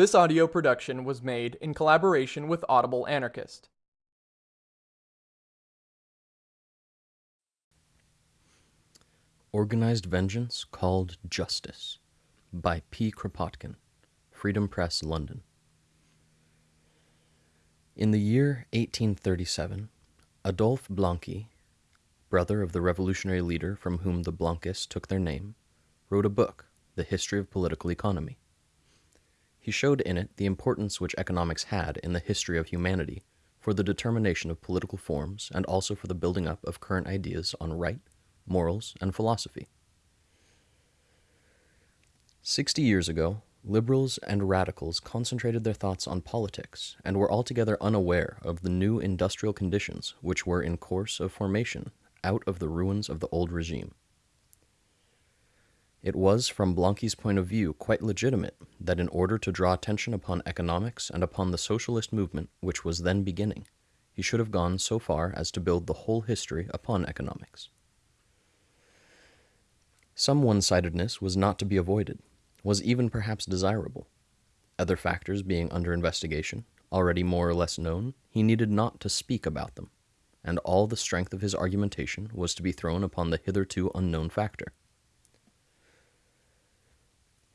This audio production was made in collaboration with Audible Anarchist. Organized Vengeance Called Justice by P. Kropotkin, Freedom Press, London. In the year 1837, Adolphe Blanqui, brother of the revolutionary leader from whom the Blanquists took their name, wrote a book, The History of Political Economy. He showed in it the importance which economics had in the history of humanity for the determination of political forms and also for the building up of current ideas on right, morals, and philosophy. Sixty years ago, liberals and radicals concentrated their thoughts on politics and were altogether unaware of the new industrial conditions which were in course of formation out of the ruins of the old regime. It was, from Blanqui's point of view, quite legitimate that in order to draw attention upon economics and upon the socialist movement which was then beginning, he should have gone so far as to build the whole history upon economics. Some one-sidedness was not to be avoided, was even perhaps desirable. Other factors being under investigation, already more or less known, he needed not to speak about them, and all the strength of his argumentation was to be thrown upon the hitherto unknown factor.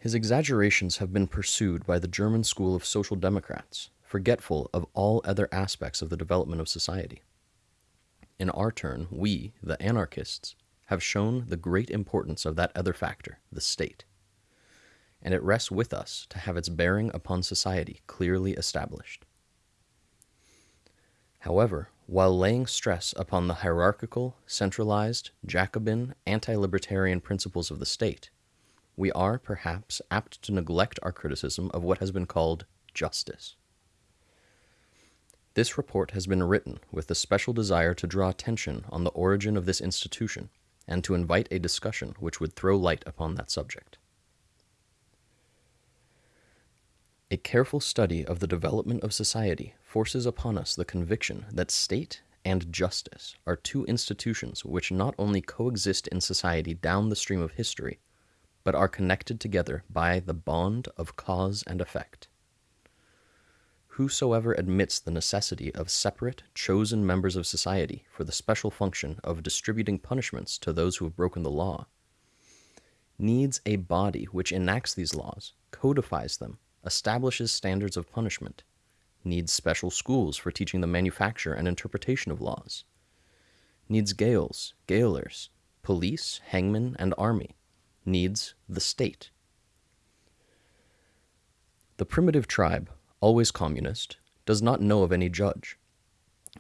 His exaggerations have been pursued by the German school of social democrats, forgetful of all other aspects of the development of society. In our turn, we, the anarchists, have shown the great importance of that other factor, the state. And it rests with us to have its bearing upon society clearly established. However, while laying stress upon the hierarchical, centralized, Jacobin, anti-libertarian principles of the state, we are, perhaps, apt to neglect our criticism of what has been called justice. This report has been written with the special desire to draw attention on the origin of this institution and to invite a discussion which would throw light upon that subject. A careful study of the development of society forces upon us the conviction that state and justice are two institutions which not only coexist in society down the stream of history, but are connected together by the bond of cause and effect. Whosoever admits the necessity of separate, chosen members of society for the special function of distributing punishments to those who have broken the law, needs a body which enacts these laws, codifies them, establishes standards of punishment, needs special schools for teaching the manufacture and interpretation of laws, needs gaols, gaolers, police, hangmen, and army, needs the state. The primitive tribe, always communist, does not know of any judge.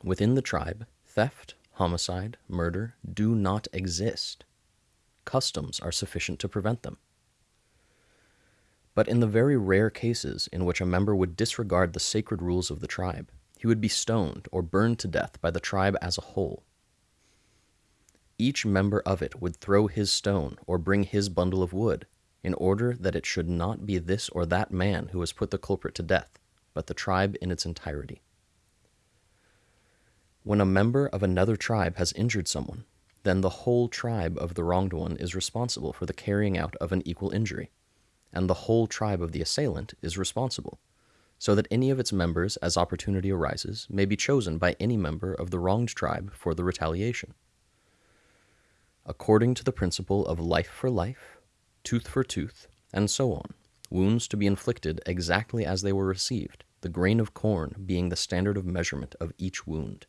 Within the tribe, theft, homicide, murder do not exist. Customs are sufficient to prevent them. But in the very rare cases in which a member would disregard the sacred rules of the tribe, he would be stoned or burned to death by the tribe as a whole each member of it would throw his stone or bring his bundle of wood, in order that it should not be this or that man who has put the culprit to death, but the tribe in its entirety. When a member of another tribe has injured someone, then the whole tribe of the wronged one is responsible for the carrying out of an equal injury, and the whole tribe of the assailant is responsible, so that any of its members, as opportunity arises, may be chosen by any member of the wronged tribe for the retaliation according to the principle of life for life, tooth for tooth, and so on, wounds to be inflicted exactly as they were received, the grain of corn being the standard of measurement of each wound.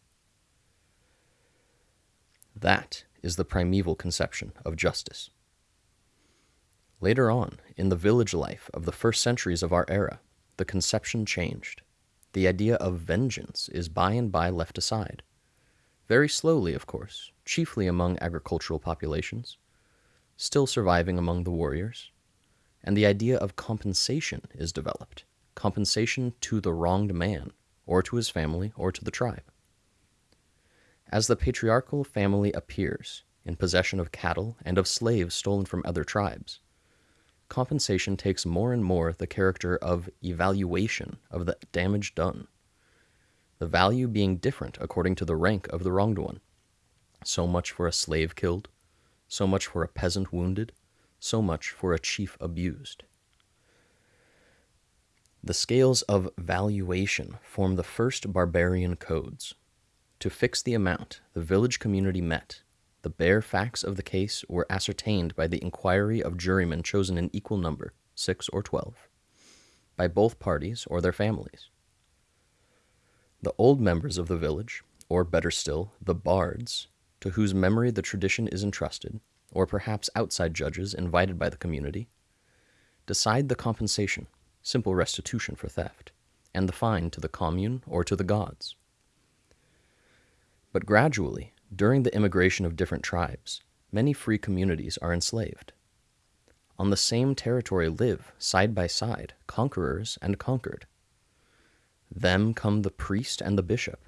That is the primeval conception of justice. Later on, in the village life of the first centuries of our era, the conception changed. The idea of vengeance is by and by left aside. Very slowly, of course, chiefly among agricultural populations, still surviving among the warriors, and the idea of compensation is developed, compensation to the wronged man, or to his family, or to the tribe. As the patriarchal family appears, in possession of cattle and of slaves stolen from other tribes, compensation takes more and more the character of evaluation of the damage done, the value being different according to the rank of the wronged one. So much for a slave killed, so much for a peasant wounded, so much for a chief abused. The scales of valuation form the first barbarian codes. To fix the amount the village community met, the bare facts of the case were ascertained by the inquiry of jurymen chosen in equal number, six or twelve, by both parties or their families. The old members of the village, or better still, the bards, to whose memory the tradition is entrusted, or perhaps outside judges invited by the community, decide the compensation, simple restitution for theft, and the fine to the commune or to the gods. But gradually, during the immigration of different tribes, many free communities are enslaved. On the same territory live, side by side, conquerors and conquered. Them come the priest and the bishop,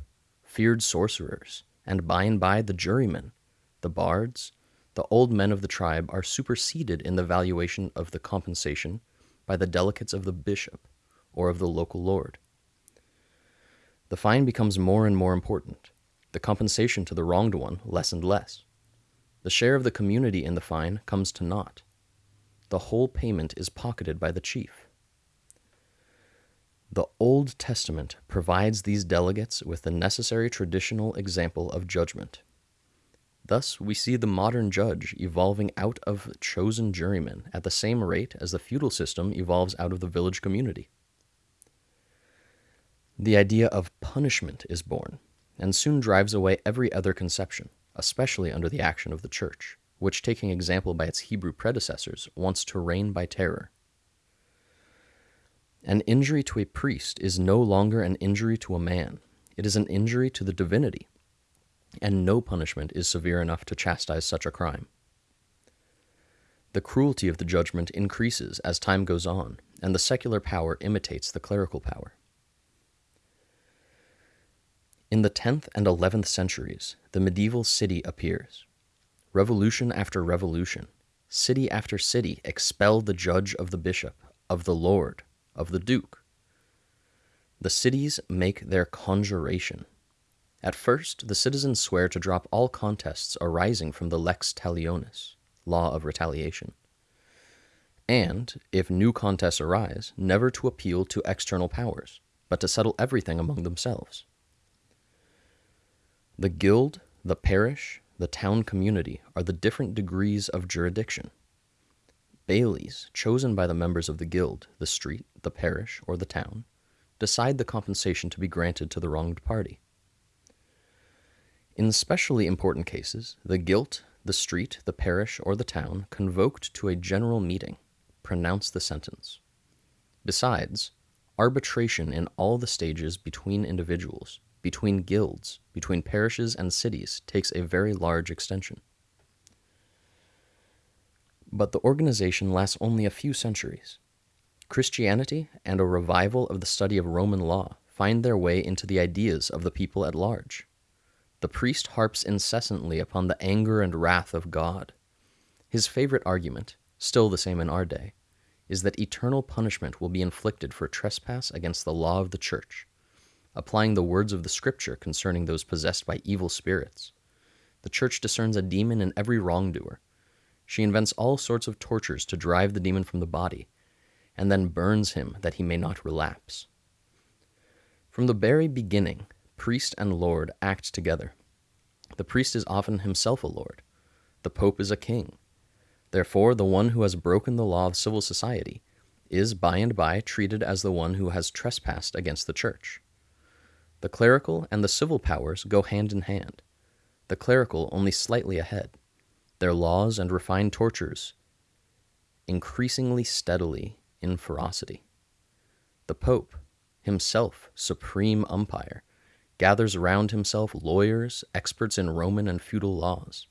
feared sorcerers, and by and by the jurymen, the bards, the old men of the tribe are superseded in the valuation of the compensation by the delegates of the bishop or of the local lord. The fine becomes more and more important, the compensation to the wronged one less and less. The share of the community in the fine comes to naught. The whole payment is pocketed by the chief. The Old Testament provides these delegates with the necessary traditional example of judgment. Thus, we see the modern judge evolving out of chosen jurymen at the same rate as the feudal system evolves out of the village community. The idea of punishment is born, and soon drives away every other conception, especially under the action of the Church, which, taking example by its Hebrew predecessors, wants to reign by terror. An injury to a priest is no longer an injury to a man, it is an injury to the divinity, and no punishment is severe enough to chastise such a crime. The cruelty of the judgment increases as time goes on, and the secular power imitates the clerical power. In the 10th and 11th centuries, the medieval city appears. Revolution after revolution, city after city expel the judge of the bishop, of the lord, of the duke. The cities make their conjuration. At first, the citizens swear to drop all contests arising from the lex talionis, law of retaliation, and, if new contests arise, never to appeal to external powers, but to settle everything among themselves. The guild, the parish, the town community are the different degrees of jurisdiction. Bailies, chosen by the members of the guild, the street, the parish, or the town, decide the compensation to be granted to the wronged party. In specially important cases, the guild, the street, the parish, or the town, convoked to a general meeting, pronounce the sentence. Besides, arbitration in all the stages between individuals, between guilds, between parishes and cities takes a very large extension. But the organization lasts only a few centuries. Christianity and a revival of the study of Roman law find their way into the ideas of the people at large. The priest harps incessantly upon the anger and wrath of God. His favorite argument, still the same in our day, is that eternal punishment will be inflicted for trespass against the law of the church, applying the words of the scripture concerning those possessed by evil spirits. The church discerns a demon in every wrongdoer she invents all sorts of tortures to drive the demon from the body, and then burns him that he may not relapse. From the very beginning, priest and lord act together. The priest is often himself a lord. The pope is a king. Therefore, the one who has broken the law of civil society is by and by treated as the one who has trespassed against the church. The clerical and the civil powers go hand in hand, the clerical only slightly ahead their laws and refined tortures increasingly steadily in ferocity. The Pope, himself supreme umpire, gathers around himself lawyers, experts in Roman and feudal laws.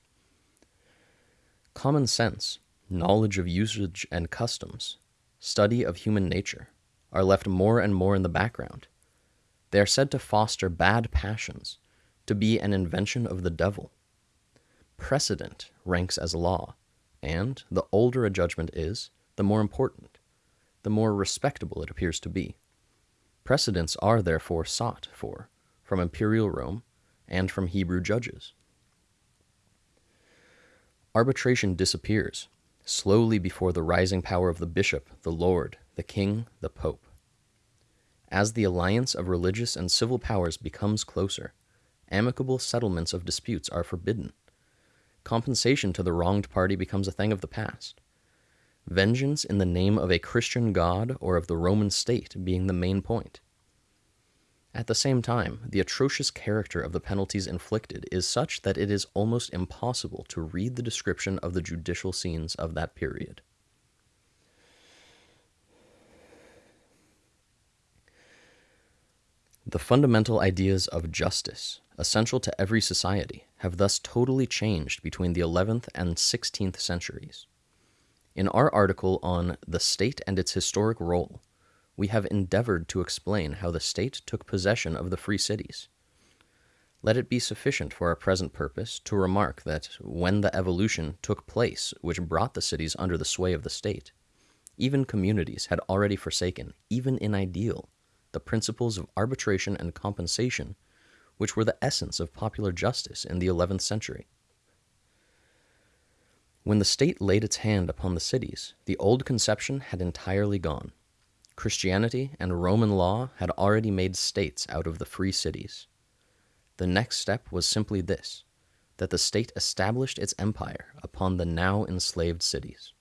Common sense, knowledge of usage and customs, study of human nature are left more and more in the background. They are said to foster bad passions, to be an invention of the devil precedent ranks as law, and the older a judgment is, the more important, the more respectable it appears to be. Precedents are therefore sought for from imperial Rome and from Hebrew judges. Arbitration disappears, slowly before the rising power of the bishop, the lord, the king, the pope. As the alliance of religious and civil powers becomes closer, amicable settlements of disputes are forbidden. Compensation to the wronged party becomes a thing of the past. Vengeance in the name of a Christian God or of the Roman state being the main point. At the same time, the atrocious character of the penalties inflicted is such that it is almost impossible to read the description of the judicial scenes of that period. The fundamental ideas of justice, essential to every society, have thus totally changed between the 11th and 16th centuries. In our article on The State and its Historic Role, we have endeavored to explain how the state took possession of the free cities. Let it be sufficient for our present purpose to remark that when the evolution took place which brought the cities under the sway of the state, even communities had already forsaken, even in ideal, the principles of arbitration and compensation which were the essence of popular justice in the 11th century. When the state laid its hand upon the cities, the old conception had entirely gone. Christianity and Roman law had already made states out of the free cities. The next step was simply this that the state established its empire upon the now enslaved cities.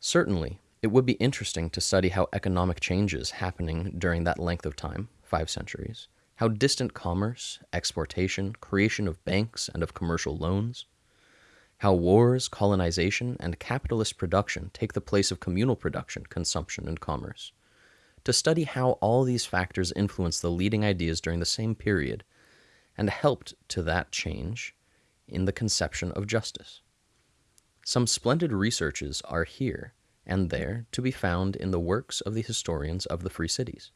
Certainly, it would be interesting to study how economic changes happening during that length of time, five centuries, how distant commerce, exportation, creation of banks and of commercial loans, how wars, colonization, and capitalist production take the place of communal production, consumption, and commerce. To study how all these factors influenced the leading ideas during the same period and helped to that change in the conception of justice. Some splendid researches are here and there to be found in the works of the historians of the free cities.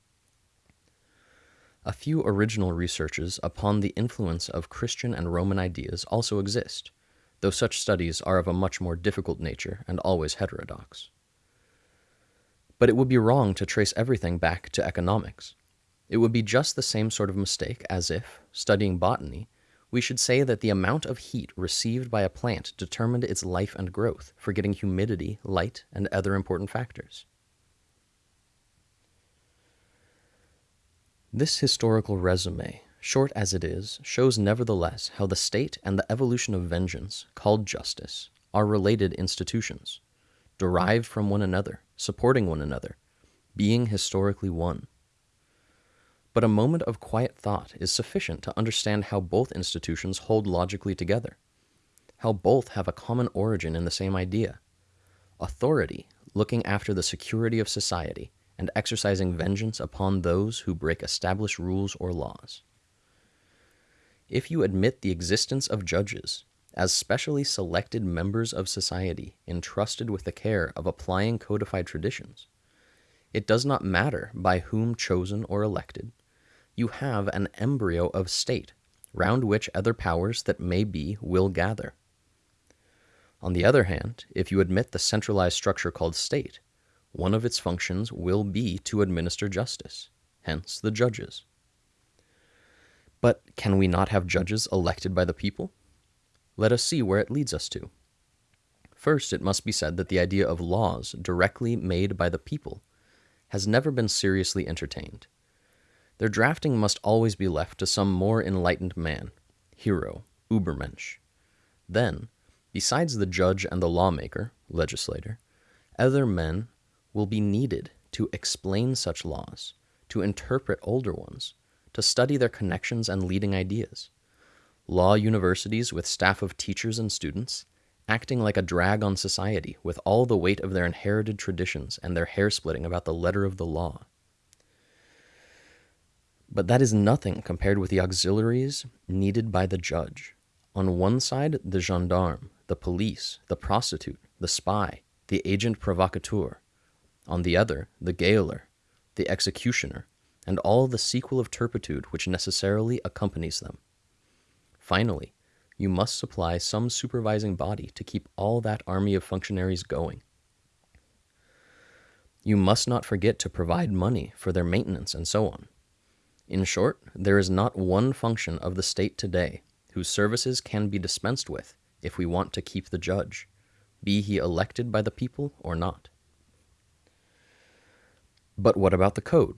A few original researches upon the influence of Christian and Roman ideas also exist though such studies are of a much more difficult nature and always heterodox. But it would be wrong to trace everything back to economics. It would be just the same sort of mistake as if, studying botany, we should say that the amount of heat received by a plant determined its life and growth, forgetting humidity, light, and other important factors. This historical resume short as it is, shows nevertheless how the state and the evolution of vengeance, called justice, are related institutions, derived from one another, supporting one another, being historically one. But a moment of quiet thought is sufficient to understand how both institutions hold logically together, how both have a common origin in the same idea authority looking after the security of society and exercising vengeance upon those who break established rules or laws if you admit the existence of judges as specially selected members of society entrusted with the care of applying codified traditions, it does not matter by whom chosen or elected, you have an embryo of state round which other powers that may be will gather. On the other hand, if you admit the centralized structure called state, one of its functions will be to administer justice, hence the judges. But can we not have judges elected by the people? Let us see where it leads us to. First, it must be said that the idea of laws directly made by the people has never been seriously entertained. Their drafting must always be left to some more enlightened man, hero, Übermensch. Then, besides the judge and the lawmaker, legislator, other men will be needed to explain such laws, to interpret older ones, to study their connections and leading ideas. Law universities with staff of teachers and students, acting like a drag on society with all the weight of their inherited traditions and their hair splitting about the letter of the law. But that is nothing compared with the auxiliaries needed by the judge. On one side, the gendarme, the police, the prostitute, the spy, the agent provocateur. On the other, the gaoler, the executioner, and all the sequel of turpitude which necessarily accompanies them. Finally, you must supply some supervising body to keep all that army of functionaries going. You must not forget to provide money for their maintenance and so on. In short, there is not one function of the state today whose services can be dispensed with if we want to keep the judge, be he elected by the people or not. But what about the code?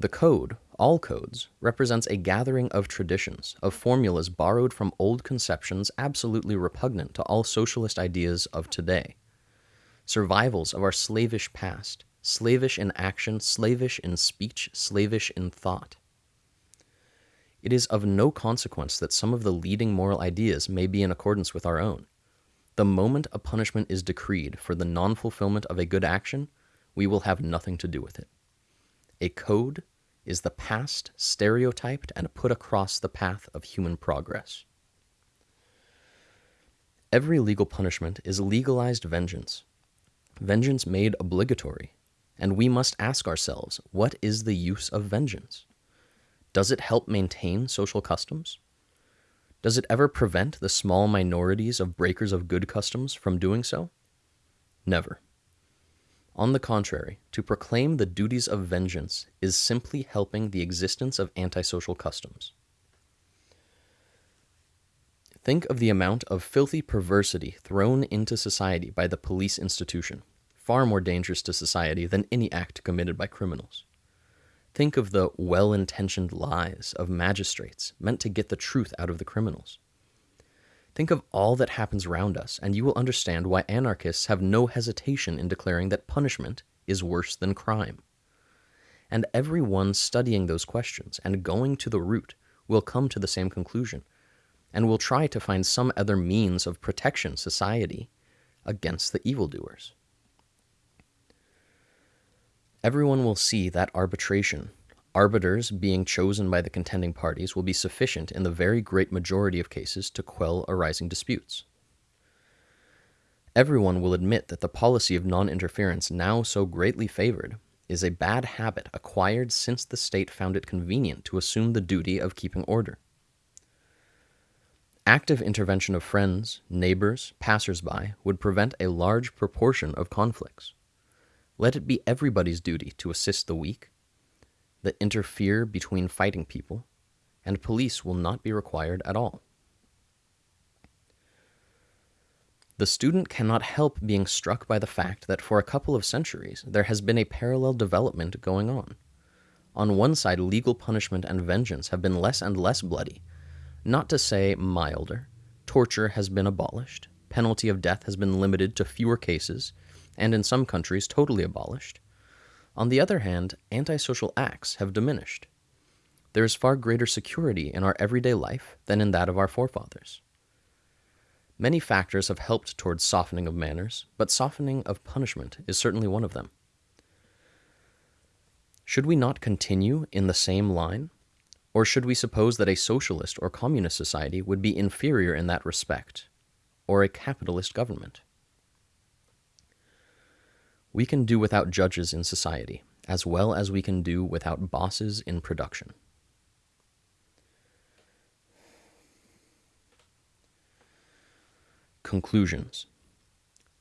The code, all codes, represents a gathering of traditions, of formulas borrowed from old conceptions absolutely repugnant to all socialist ideas of today. Survivals of our slavish past, slavish in action, slavish in speech, slavish in thought. It is of no consequence that some of the leading moral ideas may be in accordance with our own. The moment a punishment is decreed for the non fulfillment of a good action, we will have nothing to do with it. A code is the past stereotyped and put across the path of human progress. Every legal punishment is legalized vengeance, vengeance made obligatory, and we must ask ourselves what is the use of vengeance? Does it help maintain social customs? Does it ever prevent the small minorities of breakers of good customs from doing so? Never. On the contrary, to proclaim the duties of vengeance is simply helping the existence of antisocial customs. Think of the amount of filthy perversity thrown into society by the police institution, far more dangerous to society than any act committed by criminals. Think of the well intentioned lies of magistrates meant to get the truth out of the criminals. Think of all that happens around us, and you will understand why anarchists have no hesitation in declaring that punishment is worse than crime. And everyone studying those questions and going to the root will come to the same conclusion, and will try to find some other means of protection society against the evildoers. Everyone will see that arbitration Arbiters being chosen by the contending parties will be sufficient in the very great majority of cases to quell arising disputes. Everyone will admit that the policy of non interference now so greatly favored is a bad habit acquired since the state found it convenient to assume the duty of keeping order. Active intervention of friends, neighbors, passers-by would prevent a large proportion of conflicts. Let it be everybody's duty to assist the weak, that interfere between fighting people, and police will not be required at all. The student cannot help being struck by the fact that for a couple of centuries there has been a parallel development going on. On one side, legal punishment and vengeance have been less and less bloody, not to say milder. Torture has been abolished, penalty of death has been limited to fewer cases, and in some countries totally abolished. On the other hand, antisocial acts have diminished. There is far greater security in our everyday life than in that of our forefathers. Many factors have helped towards softening of manners, but softening of punishment is certainly one of them. Should we not continue in the same line? Or should we suppose that a socialist or communist society would be inferior in that respect, or a capitalist government? We can do without judges in society, as well as we can do without bosses in production. Conclusions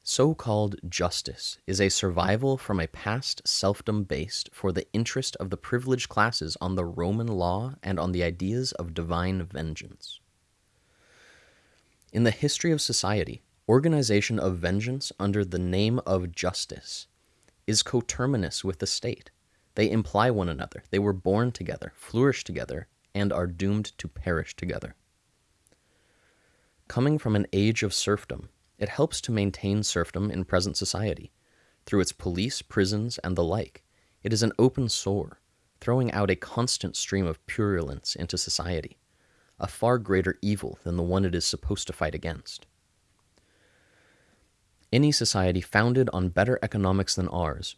So called justice is a survival from a past serfdom based for the interest of the privileged classes on the Roman law and on the ideas of divine vengeance. In the history of society, organization of vengeance under the name of justice is coterminous with the state. They imply one another. They were born together, flourish together, and are doomed to perish together. Coming from an age of serfdom, it helps to maintain serfdom in present society. Through its police, prisons, and the like, it is an open sore, throwing out a constant stream of purulence into society, a far greater evil than the one it is supposed to fight against. Any society founded on better economics than ours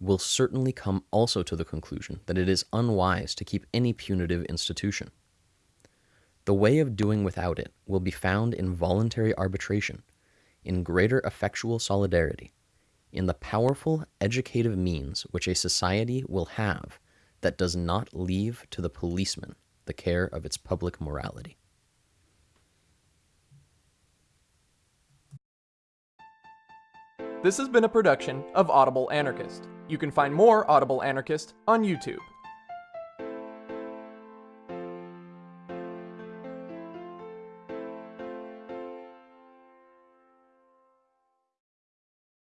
will certainly come also to the conclusion that it is unwise to keep any punitive institution. The way of doing without it will be found in voluntary arbitration, in greater effectual solidarity, in the powerful educative means which a society will have that does not leave to the policeman the care of its public morality. This has been a production of Audible Anarchist. You can find more Audible Anarchist on YouTube.